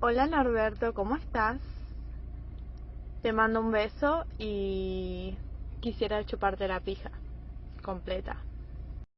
Hola Norberto, ¿cómo estás? Te mando un beso y quisiera chuparte la pija completa.